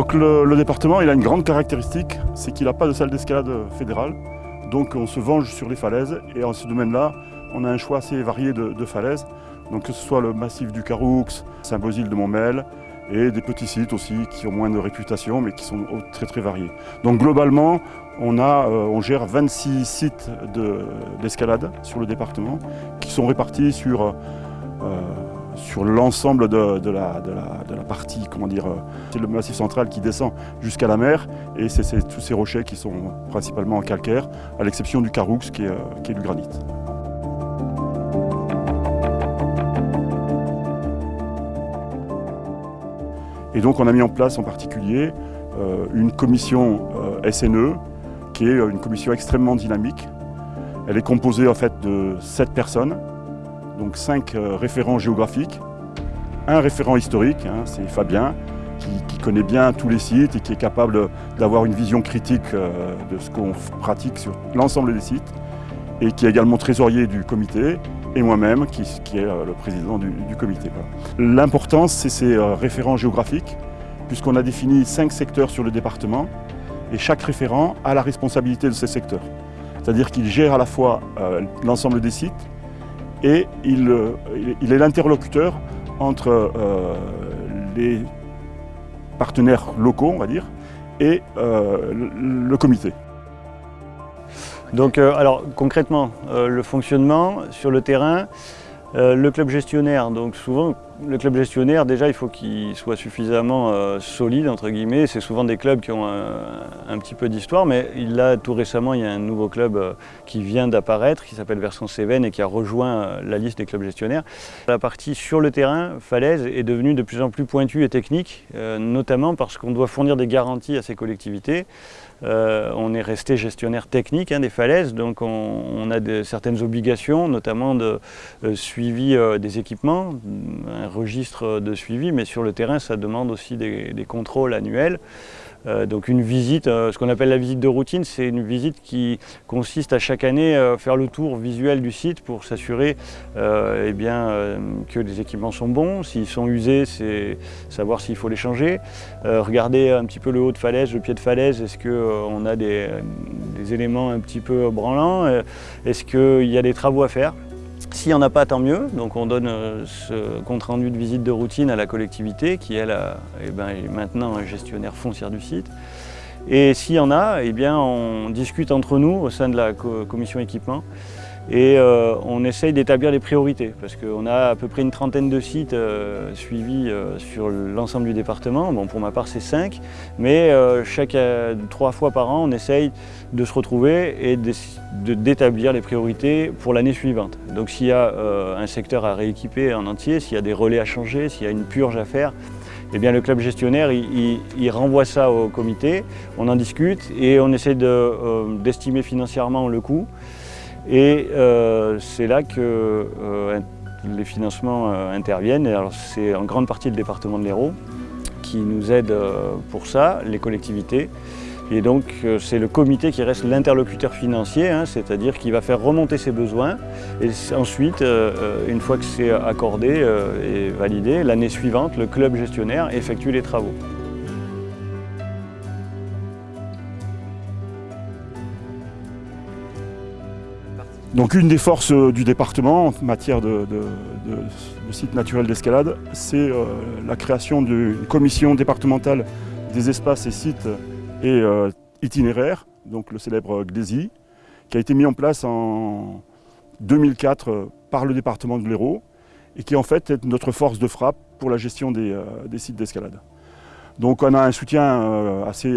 Donc le, département il a une grande caractéristique, c'est qu'il n'a pas de salle d'escalade fédérale. Donc on se venge sur les falaises et en ce domaine-là, on a un choix assez varié de, falaises. Donc que ce soit le massif du Caroux, Saint-Bosile de Montmel et des petits sites aussi qui ont moins de réputation mais qui sont très très variés. Donc globalement, on, euh, gère 26 sites d'escalade de, sur le département qui sont répartis sur, euh, sur l'ensemble de, la, de, la, partie, comment dire, euh, c'est le massif central qui descend jusqu'à la mer et c'est tous ces rochers qui sont principalement en calcaire, à l'exception du Caroux qui est, est du granit. Et donc on a mis en place en particulier euh, une commission euh, SNE, qui est une commission extrêmement dynamique. Elle est composée en fait de sept personnes, donc cinq euh, référents géographiques, un référent historique, hein, c'est Fabien, qui, connaît bien tous les sites et qui est capable d'avoir une vision critique de ce qu'on pratique sur l'ensemble des sites, et qui est également trésorier du comité, et moi-même, qui, est le président du, du comité. L'importance, c'est ces référents géographiques, puisqu'on a défini cinq secteurs sur le département, et chaque référent a la responsabilité de ces secteurs. C'est-à-dire qu'il gère à la fois euh, l'ensemble des sites, et il, euh, il est l'interlocuteur entre euh, les partenaires locaux, on va dire, et euh, le, comité. Donc, alors concrètement, le fonctionnement sur le terrain, le club gestionnaire, donc souvent le club gestionnaire déjà il faut qu'il soit suffisamment euh, solide entre guillemets, c'est souvent des clubs qui ont un, un petit peu d'histoire mais là tout récemment il y a un nouveau club euh, qui vient d'apparaître qui s'appelle Version Cévennes et qui a rejoint euh, la liste des clubs gestionnaires. La partie sur le terrain, falaise, est devenue de plus en plus pointue et technique, notamment parce qu'on doit fournir des garanties à ces collectivités. Euh, on est resté gestionnaire technique hein, des falaises, donc on, a certaines obligations, notamment de euh, suivi euh, des équipements, registre de suivi, mais sur le terrain, ça demande aussi des, contrôles annuels. Euh, donc une visite, euh, ce qu'on appelle la visite de routine, c'est une visite qui consiste à chaque année euh, faire le tour visuel du site pour s'assurer eh que les équipements sont bons. S'ils sont usés, c'est savoir s'il faut les changer. regarder un petit peu le haut de falaise, le pied de falaise, est-ce qu'on a des, éléments un petit peu branlants? Est-ce qu'il y a des travaux à faire? S'il n'y en a pas, tant mieux. Donc on donne euh, ce compte-rendu de visite de routine à la collectivité qui, elle, eh ben, est maintenant un gestionnaire foncière du site. Et s'il y en a, eh bien, on discute entre nous au sein de la commission équipement et euh, on essaye d'établir les priorités parce qu'on a à peu près une trentaine de sites euh, suivis euh, sur l'ensemble du département. Bon, pour ma part, c'est cinq, mais chaque trois fois par an, on essaye de se retrouver et d'établir les priorités pour l'année suivante. Donc s'il y a un secteur à rééquiper en entier, s'il y a des relais à changer, s'il y a une purge à faire, eh bien, le club gestionnaire, il, renvoie ça au comité, on en discute et on essaie d'estimer de, financièrement le coût. Et euh, c'est là que euh, les financements euh, interviennent. C'est en grande partie le département de l'Hérault qui nous aide pour ça, les collectivités. Et donc c'est le comité qui reste l'interlocuteur financier, hein, c'est-à-dire qui va faire remonter ses besoins. Et ensuite, une fois que c'est accordé et validé, l'année suivante, le club gestionnaire effectue les travaux. Donc une des forces euh, du département en matière de, de, de, de site naturel d'escalade, c'est euh, la création d'une commission départementale des espaces et sites et euh, itinéraires, donc le célèbre GDESI, qui a été mis en place en 2004 euh, par le département de l'Hérault et qui en fait est notre force de frappe pour la gestion des, sites d'escalade. Donc on a un soutien assez,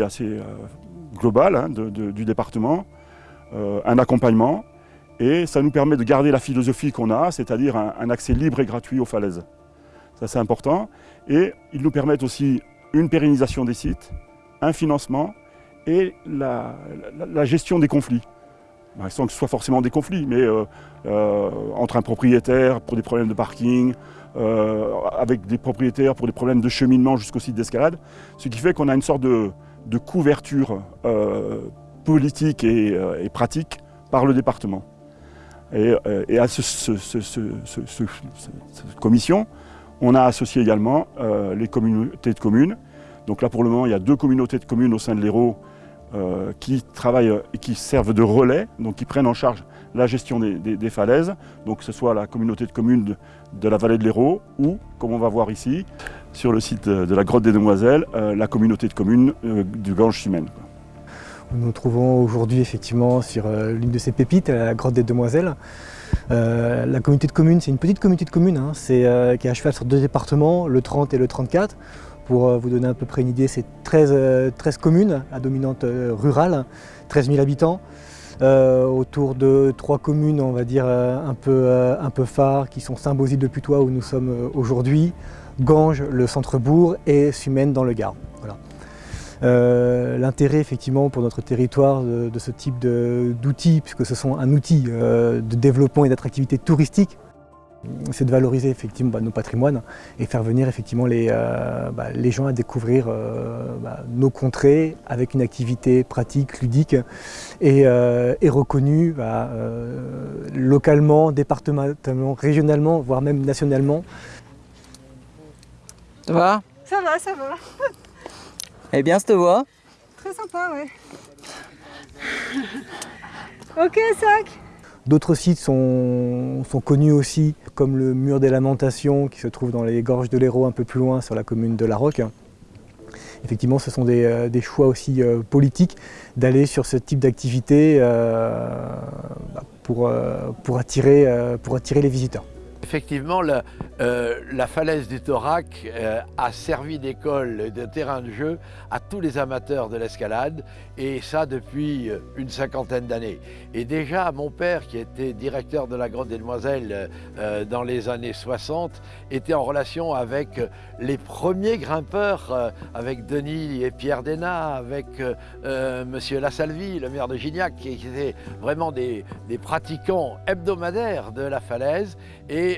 global hein, du département, un accompagnement, et ça nous permet de garder la philosophie qu'on a, c'est-à-dire un, accès libre et gratuit aux falaises. Ça c'est important. Et ils nous permettent aussi une pérennisation des sites, un financement et la, gestion des conflits. Sans que ce soit forcément des conflits, mais euh, euh, entre un propriétaire pour des problèmes de parking, euh, avec des propriétaires pour des problèmes de cheminement jusqu'au site d'escalade. Ce qui fait qu'on a une sorte de, couverture politique et pratique par le département. Et, euh, et à ce, ce, cette commission, on a associé également euh, les communautés de communes, Donc là pour le moment il y a deux communautés de communes au sein de l'Hérault qui travaillent et qui servent de relais, donc qui prennent en charge la gestion des, falaises, donc que ce soit la communauté de communes de, la vallée de l'Hérault ou, comme on va voir ici, sur le site de la grotte des Demoiselles, la communauté de communes du Gange-Sumène. Nous nous trouvons aujourd'hui effectivement sur euh, l'une de ces pépites, la grotte des Demoiselles. Euh, la communauté de communes, c'est une petite communauté de communes hein. euh, qui est à cheval sur deux départements, le 30 et le 34. Pour vous donner à peu près une idée, c'est 13, 13, communes à dominante rurale, 13 000 habitants. autour de trois communes, on va dire, un peu, un peu phares, qui sont Saint-Bosile de Putois où nous sommes aujourd'hui, Ganges, le centre-bourg et Sumène dans le Gard. Euh, l'intérêt effectivement pour notre territoire de, ce type d'outils, puisque ce sont un outil euh, de développement et d'attractivité touristique, c'est de valoriser effectivement bah, nos patrimoines et faire venir effectivement les, euh, bah, gens à découvrir bah, nos contrées avec une activité pratique, ludique et, reconnue localement, départementalement, régionalement, voire même nationalement. Ça va? Ça va, ça va. Eh bien, te voix Très sympa, ouais. ok, sac D'autres sites sont, connus aussi, comme le mur des lamentations qui se trouve dans les gorges de l'Hérault un peu plus loin sur la commune de La Roque. Effectivement, ce sont des, euh, choix aussi euh, politiques d'aller sur ce type d'activité euh, bah, pour, pour, attirer, pour attirer les visiteurs. Effectivement, euh, la, falaise du Thorac euh, a servi d'école, de terrain de jeu à tous les amateurs de l'escalade, et ça depuis euh, une cinquantaine d'années. Et déjà, mon père, qui était directeur de la Grotte des Demoiselles dans les années 60, était en relation avec les premiers grimpeurs, avec Denis et Pierre Denat, avec Monsieur Lassalvie, le maire de Gignac, qui étaient vraiment des, pratiquants hebdomadaires de la falaise,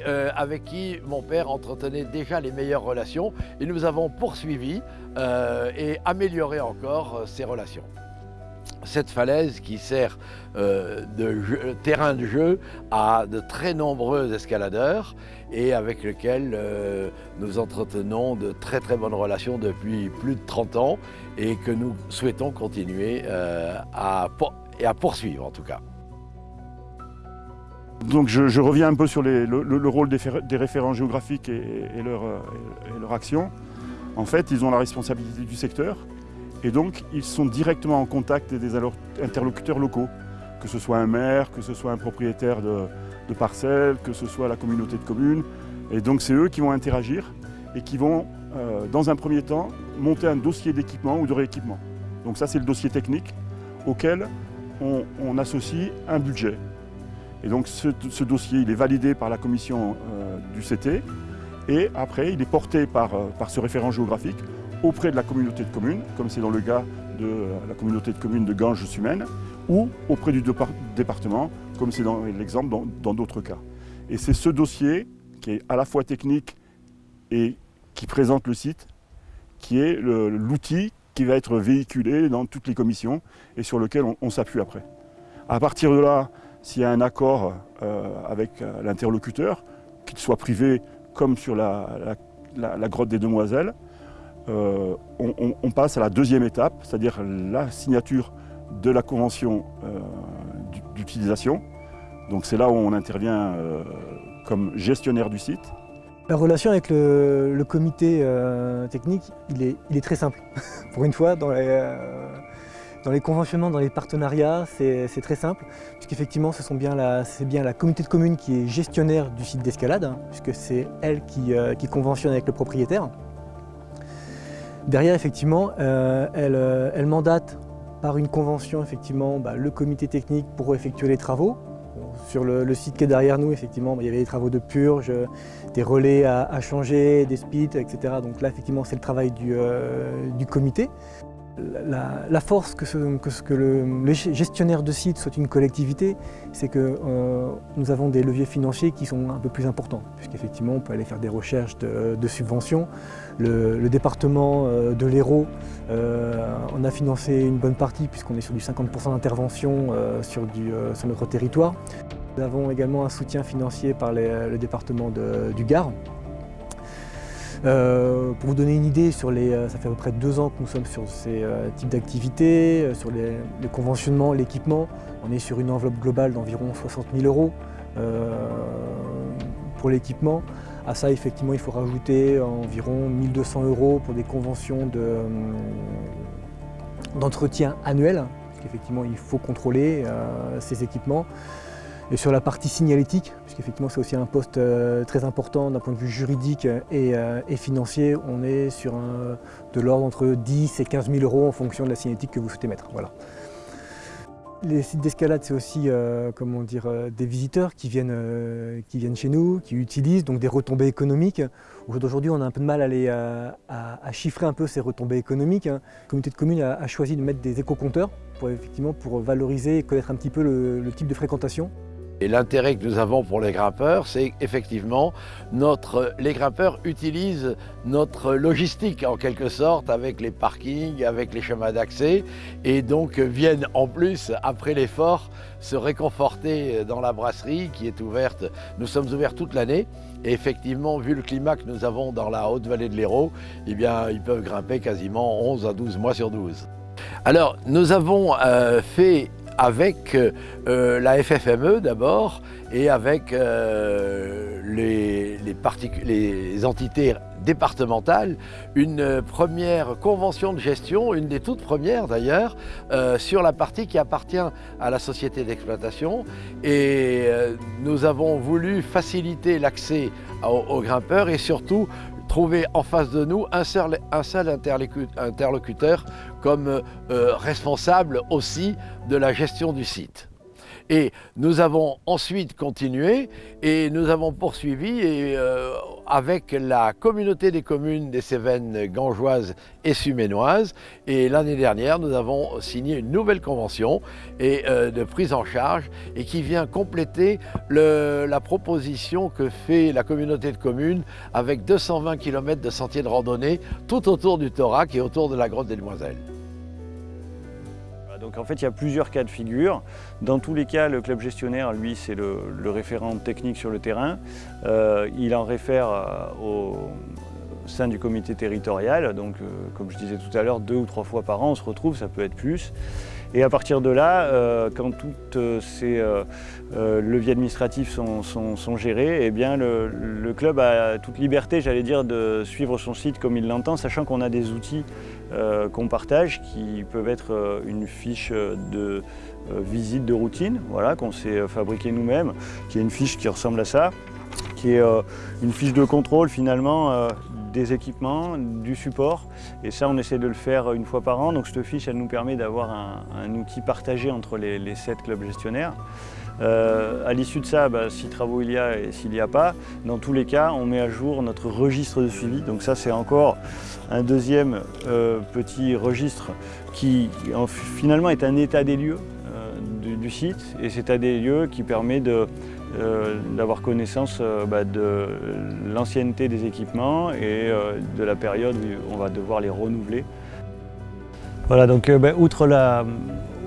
euh, avec qui mon père entretenait déjà les meilleures relations et nous avons poursuivi euh, et amélioré encore euh, ces relations. Cette falaise qui sert de terrain de jeu à de très nombreux escaladeurs et avec lequel nous entretenons de très très bonnes relations depuis plus de 30 ans et que nous souhaitons continuer à, poursuivre en tout cas. Donc je, reviens un peu sur le, rôle des, référents géographiques et, leur, action. En fait, ils ont la responsabilité du secteur et donc ils sont directement en contact des interlocuteurs locaux, que ce soit un maire, que ce soit un propriétaire de, parcelles, que ce soit la communauté de communes. Et donc c'est eux qui vont interagir et qui vont, euh, dans un premier temps, monter un dossier d'équipement ou de rééquipement. Donc ça c'est le dossier technique auquel on associe un budget. Et donc ce, dossier, il est validé par la commission euh, du CT et après il est porté par, euh, par ce référent géographique auprès de la communauté de communes, comme c'est dans le cas de euh, la communauté de communes de Ganges-Sumène, ou auprès du département, comme c'est dans l'exemple dans d'autres cas. Et c'est ce dossier qui est à la fois technique et qui présente le site, qui est l'outil qui va être véhiculé dans toutes les commissions et sur lequel on, on s'appuie après. À partir de là, s'il y a un accord euh, avec euh, l'interlocuteur, qu'il soit privé comme sur la, grotte des Demoiselles, euh, on, passe à la deuxième étape, c'est-à-dire la signature de la convention d'utilisation. Donc c'est là où on intervient comme gestionnaire du site. La relation avec le, comité technique, il est, il est, très simple. Pour une fois, dans les, dans les conventionnements, dans les partenariats, c'est très simple, puisqu'effectivement, c'est bien, la communauté de communes qui est gestionnaire du site d'escalade, hein, puisque c'est elle euh, qui, conventionne avec le propriétaire. Derrière, effectivement, euh, euh, elle, mandate par une convention effectivement, bah, le comité technique pour effectuer les travaux. Sur le, site qui est derrière nous, effectivement, bah, il y avait des travaux de purge, des relais à, changer, des speeds, etc. Donc là, effectivement, c'est le travail du comité. La, force que, que, le, gestionnaire de site soit une collectivité, c'est que euh, nous avons des leviers financiers qui sont un peu plus importants, puisqu'effectivement on peut aller faire des recherches de, subventions. Le, département euh, de l'Hérault euh, en a financé une bonne partie, puisqu'on est sur du 50% d'intervention sur, notre territoire. Nous avons également un soutien financier par le département du Gard, Euh, pour vous donner une idée, euh, ça fait à peu près deux ans que nous sommes sur ces euh, types d'activités, sur les, les conventionnements, l'équipement. On est sur une enveloppe globale d'environ 60 000 euros pour l'équipement. À ça, effectivement, il faut rajouter environ 1200 euros pour des conventions d'entretien de, annuel, parce qu'effectivement, il faut contrôler ces équipements. Et sur la partie signalétique, puisqu'effectivement c'est aussi un poste euh, très important d'un point de vue juridique euh, et, financier, on est sur de l'ordre entre 10 et 15 000 euros en fonction de la signalétique que vous souhaitez mettre. Voilà. Les sites d'escalade, c'est aussi euh, comment dire, des visiteurs qui viennent, qui viennent chez nous, qui utilisent donc des retombées économiques. Aujourd'hui, on a un peu de mal à, à, chiffrer un peu ces retombées économiques. La communauté de communes a, choisi de mettre des éco-compteurs pour, effectivement, pour valoriser et connaître un petit peu le type de fréquentation. Et l'intérêt que nous avons pour les grimpeurs, c'est effectivement notre, les grimpeurs utilisent notre logistique en quelque sorte avec les parkings, avec les chemins d'accès et donc viennent en plus après l'effort se réconforter dans la brasserie qui est ouverte. Nous sommes ouverts toute l'année et effectivement vu le climat que nous avons dans la haute vallée de l'Hérault, eh bien ils peuvent grimper quasiment 11 à 12 mois sur 12. Alors nous avons euh, fait avec euh, la FFME d'abord et avec euh, les, entités départementales, une première convention de gestion, une des toutes premières d'ailleurs, euh, sur la partie qui appartient à la société d'exploitation. Et nous avons voulu faciliter l'accès aux, grimpeurs et surtout trouver en face de nous un seul, interlocuteur comme euh, responsable aussi de la gestion du site. Et nous avons ensuite continué et nous avons poursuivi euh, avec la communauté des communes des Cévennes gangeoises et suménoises. Et l'année dernière, nous avons signé une nouvelle convention euh, de prise en charge et qui vient compléter la proposition que fait la communauté de communes avec 220 km de sentiers de randonnée tout autour du Thorac et autour de la grotte des Demoiselles. Donc en fait, il y a plusieurs cas de figure. Dans tous les cas, le club gestionnaire, lui, c'est le, référent technique sur le terrain. Euh, il en réfère euh, au sein du comité territorial. Donc, euh, comme je disais tout à l'heure, deux ou trois fois par an, on se retrouve, ça peut être plus. Et à partir de là, quand tous ces leviers administratifs sont, gérés, eh bien le, club a toute liberté, j'allais dire, de suivre son site comme il l'entend, sachant qu'on a des outils euh, qu'on partage qui peuvent être euh, une fiche de euh, visite de routine voilà, qu'on s'est fabriqué nous-mêmes, qui est une fiche qui ressemble à ça, qui est une fiche de contrôle finalement des équipements, du support. Et ça, on essaie de le faire une fois par an. Donc cette fiche, elle nous permet d'avoir un, outil partagé entre les, sept clubs gestionnaires. Euh, à l'issue de ça, bah, si travaux il y a et s'il n'y a pas, dans tous les cas, on met à jour notre registre de suivi. Donc ça, c'est encore un deuxième euh, petit registre qui finalement est un état des lieux euh, du, site et cet état des lieux qui permet d'avoir connaissance bah, de l'ancienneté des équipements et de la période où on va devoir les renouveler. Voilà, donc bah, outre la,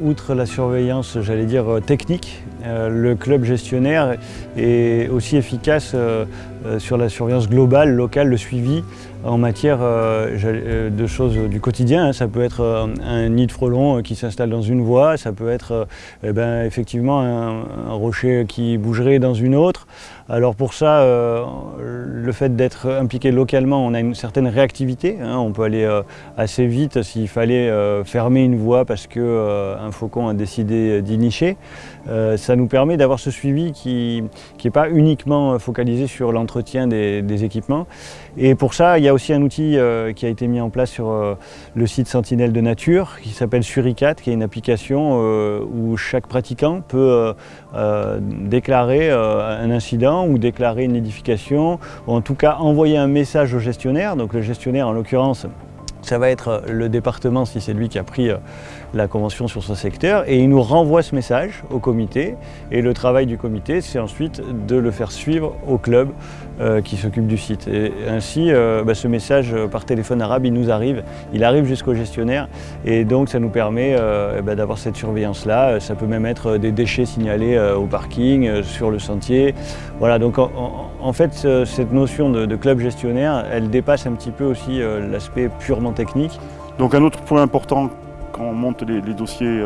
outre la surveillance, j'allais dire, euh, technique, euh, le club gestionnaire est aussi efficace euh, sur la surveillance globale, locale, le suivi en matière de choses du quotidien. Hein. Ça peut être un nid de frelon qui s'installe dans une voie, ça peut être eh ben, effectivement un, rocher qui bougerait dans une autre. Alors pour ça, le fait d'être impliqué localement, on a une certaine réactivité. Hein. On peut aller assez vite s'il fallait fermer une voie parce que un faucon a décidé d'y nicher. Euh, ça nous permet d'avoir ce suivi qui n'est pas uniquement focalisé sur l'entretien des, équipements. Et pour ça, il y a aussi un outil euh, qui a été mis en place sur euh, le site Sentinelle de Nature qui s'appelle Suricat, qui est une application où chaque pratiquant peut déclarer un incident ou déclarer une édification, ou en tout cas envoyer un message au gestionnaire. Donc le gestionnaire, en l'occurrence, ça va être le département, si c'est lui qui a pris la convention sur ce secteur, et il nous renvoie ce message au comité, et le travail du comité, c'est ensuite de le faire suivre au club euh, qui s'occupe du site. Ainsi, euh, bah, ce message par téléphone arabe, il nous arrive, il arrive jusqu'au gestionnaire, et donc ça nous permet euh, bah, d'avoir cette surveillance-là. Ça peut même être des déchets signalés au parking, sur le sentier. Voilà, donc en, fait, cette notion de, club gestionnaire, elle dépasse un petit peu aussi l'aspect purement technique. Donc un autre point important quand on monte les, dossiers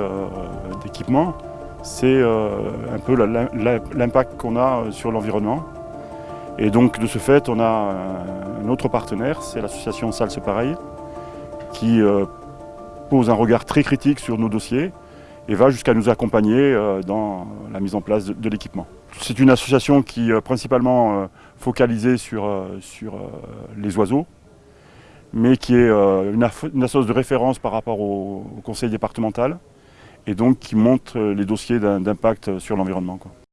d'équipement, c'est un peu l'impact qu'on a sur l'environnement. Et donc de ce fait, on a un autre partenaire, c'est l'association Salse Pareil, qui euh, pose un regard très critique sur nos dossiers et va jusqu'à nous accompagner euh, dans la mise en place de, l'équipement. C'est une association qui est principalement euh, focalisée sur, sur les oiseaux, mais qui est une, association de référence par rapport au, au conseil départemental et donc qui monte les dossiers d'impact sur l'environnement.